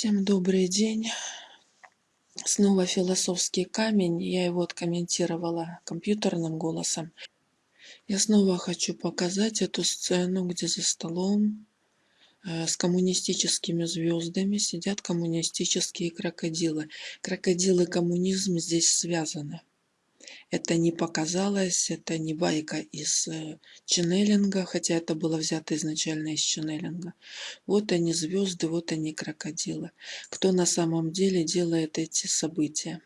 Всем добрый день. Снова философский камень. Я его откомментировала компьютерным голосом. Я снова хочу показать эту сцену, где за столом э, с коммунистическими звездами сидят коммунистические крокодилы. Крокодилы коммунизм здесь связаны. Это не показалось, это не байка из э, ченнелинга, хотя это было взято изначально из ченнелинга. Вот они звезды, вот они крокодилы. Кто на самом деле делает эти события?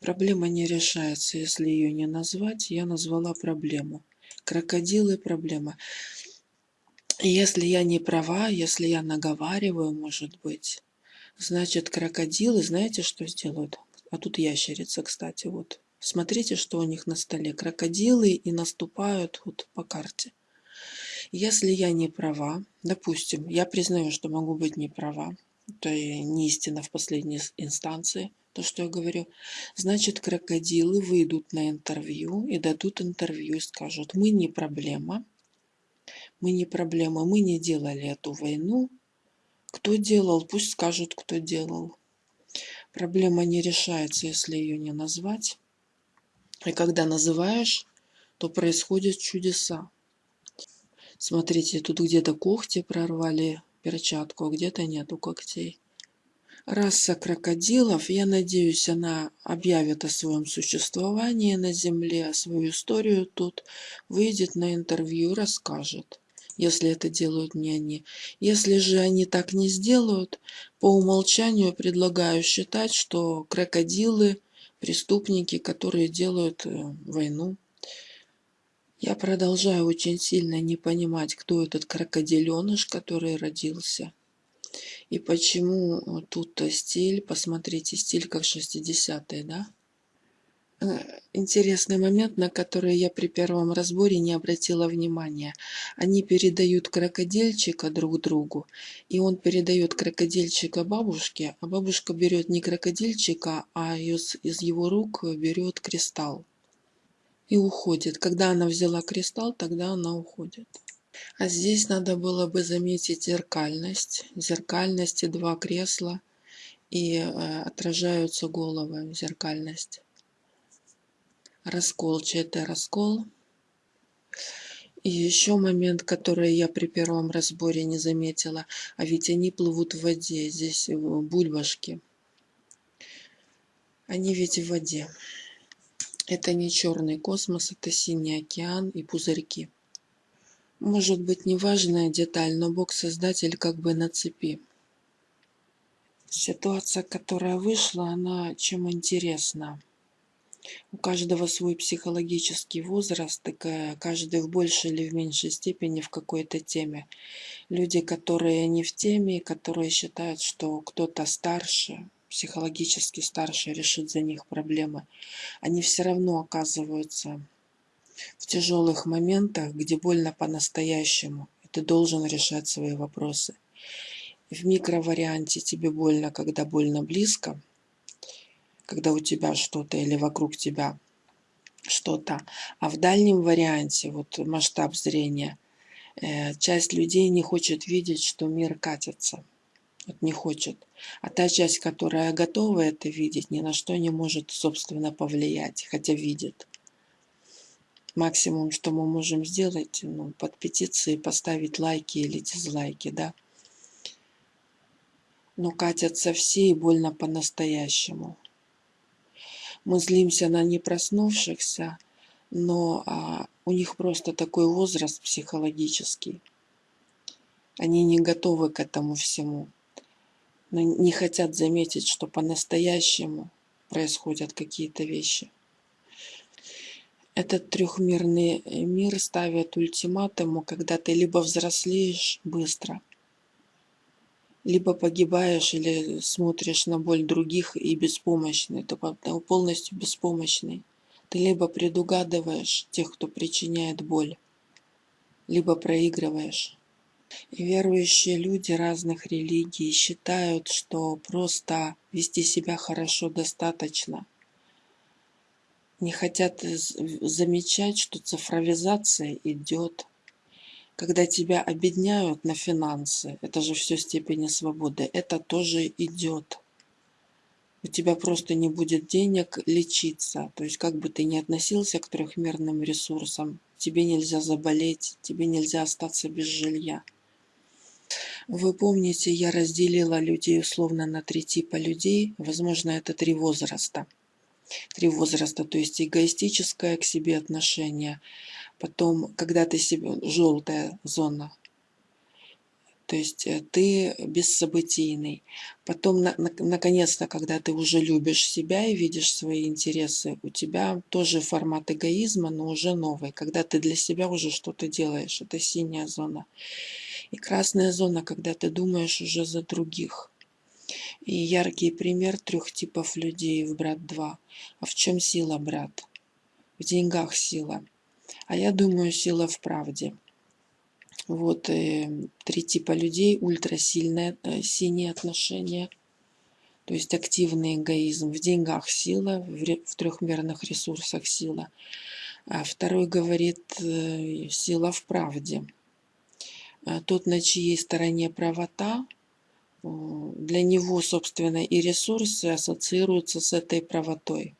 Проблема не решается, если ее не назвать. Я назвала проблему. Крокодилы – проблема. Если я не права, если я наговариваю, может быть, значит крокодилы, знаете, что сделают? А тут ящерица, кстати, вот. Смотрите, что у них на столе. Крокодилы и наступают вот по карте. Если я не права, допустим, я признаю, что могу быть не права, это не истина в последней инстанции, то, что я говорю, значит, крокодилы выйдут на интервью и дадут интервью и скажут, мы не проблема, мы не проблема, мы не делали эту войну. Кто делал, пусть скажут, кто делал. Проблема не решается, если ее не назвать. И когда называешь, то происходят чудеса. Смотрите, тут где-то когти прорвали перчатку, а где-то нету когтей. Раса крокодилов, я надеюсь, она объявит о своем существовании на Земле, свою историю тут, выйдет на интервью, расскажет, если это делают не они. Если же они так не сделают, по умолчанию предлагаю считать, что крокодилы преступники, которые делают э, войну. Я продолжаю очень сильно не понимать, кто этот крокодиленыш, который родился. И почему э, тут стиль, посмотрите, стиль как 60-е, да? Интересный момент, на который я при первом разборе не обратила внимания. Они передают крокодильчика друг другу, и он передает крокодильчика бабушке, а бабушка берет не крокодильчика, а из, из его рук берет кристалл и уходит. Когда она взяла кристалл, тогда она уходит. А здесь надо было бы заметить зеркальность. Зеркальность и два кресла, и э, отражаются головы, зеркальность раскол, чей-то раскол. И еще момент, который я при первом разборе не заметила, а ведь они плывут в воде, здесь бульбашки. Они ведь в воде. Это не черный космос, это синий океан и пузырьки. Может быть неважная деталь, но Бог-создатель как бы на цепи. Ситуация, которая вышла, она чем интересна у каждого свой психологический возраст, каждый в большей или в меньшей степени в какой-то теме. Люди, которые не в теме, которые считают, что кто-то старше, психологически старше решит за них проблемы, они все равно оказываются в тяжелых моментах, где больно по-настоящему, и ты должен решать свои вопросы. В микроварианте тебе больно, когда больно близко, когда у тебя что-то или вокруг тебя что-то. А в дальнем варианте, вот масштаб зрения, э, часть людей не хочет видеть, что мир катится. Вот не хочет. А та часть, которая готова это видеть, ни на что не может, собственно, повлиять, хотя видит. Максимум, что мы можем сделать, ну, под петицией поставить лайки или дизлайки, да. Но катятся все и больно по-настоящему мы злимся на непроснувшихся, но а, у них просто такой возраст психологический. Они не готовы к этому всему. Но не хотят заметить, что по-настоящему происходят какие-то вещи. Этот трехмерный мир ставит ультиматуму, когда ты либо взрослеешь быстро, либо погибаешь или смотришь на боль других и беспомощный, ты полностью беспомощный. Ты либо предугадываешь тех, кто причиняет боль, либо проигрываешь. И верующие люди разных религий считают, что просто вести себя хорошо достаточно. Не хотят замечать, что цифровизация идет, Когда тебя обедняют на финансы, это же все степени свободы, это тоже идет. У тебя просто не будет денег лечиться. То есть как бы ты ни относился к трехмерным ресурсам, тебе нельзя заболеть, тебе нельзя остаться без жилья. Вы помните, я разделила людей условно на три типа людей. Возможно, это три возраста. Три возраста, то есть эгоистическое к себе отношение. Потом, когда ты себе... Желтая зона. То есть э, ты бессобытийный. Потом, на, на, наконец-то, когда ты уже любишь себя и видишь свои интересы, у тебя тоже формат эгоизма, но уже новый. Когда ты для себя уже что-то делаешь. Это синяя зона. И красная зона, когда ты думаешь уже за других. И яркий пример трех типов людей в «Брат 2». А в чем сила, брат? В деньгах сила. А я думаю, сила в правде. Вот э, три типа людей. Ультрасильное э, синие отношения. То есть активный эгоизм. В деньгах сила, в, в трехмерных ресурсах сила. А второй говорит э, сила в правде. А тот, на чьей стороне правота, для него, собственно, и ресурсы ассоциируются с этой правотой.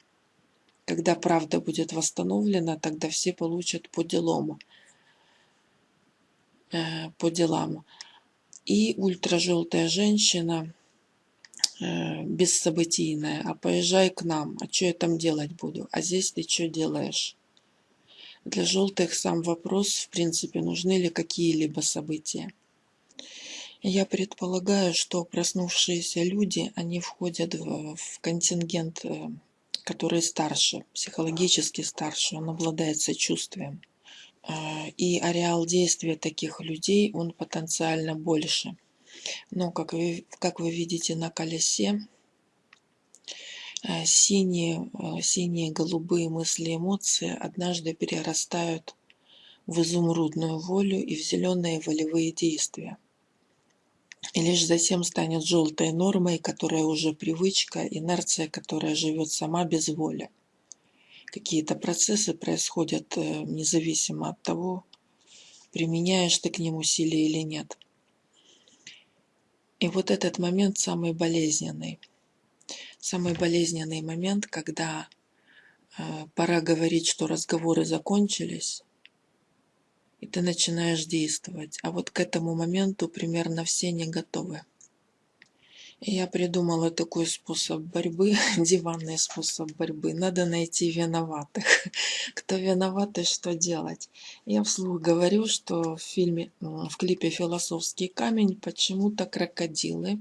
Когда правда будет восстановлена, тогда все получат по делам. Э, по делам. И ультражелтая женщина, э, бессобытийная, а поезжай к нам, а что я там делать буду? А здесь ты что делаешь? Для желтых сам вопрос, в принципе, нужны ли какие-либо события. Я предполагаю, что проснувшиеся люди, они входят в, в контингент, э, который старше, психологически старше, он обладает сочувствием. Э, и ареал действия таких людей, он потенциально больше. Но, как вы, как вы видите на колесе, э, синие, синие, голубые мысли, эмоции однажды перерастают в изумрудную волю и в зеленые волевые действия. И лишь затем станет желтой нормой, которая уже привычка, инерция, которая живет сама без воли. Какие-то процессы происходят э, независимо от того, применяешь ты к ним усилия или нет. И вот этот момент самый болезненный. Самый болезненный момент, когда э, пора говорить, что разговоры закончились, и ты начинаешь действовать. А вот к этому моменту примерно все не готовы. Я придумала такой способ борьбы, диванный способ борьбы. Надо найти виноватых. Кто виноват и что делать. Я вслух говорю, что в фильме, в клипе «Философский камень» почему-то крокодилы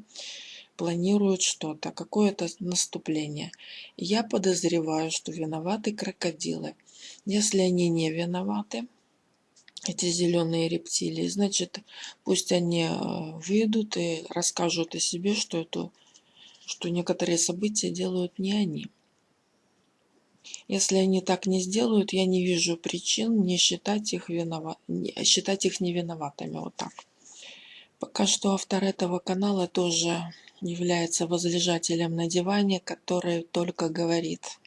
планируют что-то, какое-то наступление. Я подозреваю, что виноваты крокодилы. Если они не виноваты, эти зеленые рептилии, значит, пусть они э, выйдут и расскажут о себе, что, это, что некоторые события делают не они. Если они так не сделают, я не вижу причин не считать их, виноват, не, считать их невиноватыми. Вот так. Пока что автор этого канала тоже является возлежателем на диване, который только говорит.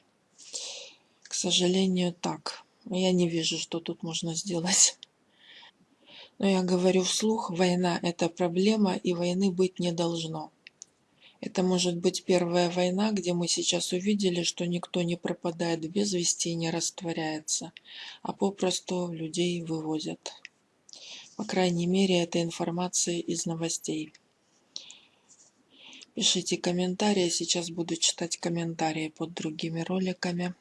К сожалению, так. Я не вижу, что тут можно сделать. Но я говорю вслух, война – это проблема, и войны быть не должно. Это может быть первая война, где мы сейчас увидели, что никто не пропадает без вести и не растворяется, а попросту людей вывозят. По крайней мере, это информация из новостей. Пишите комментарии, сейчас буду читать комментарии под другими роликами.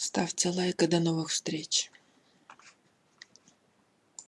Ставьте лайк и до новых встреч.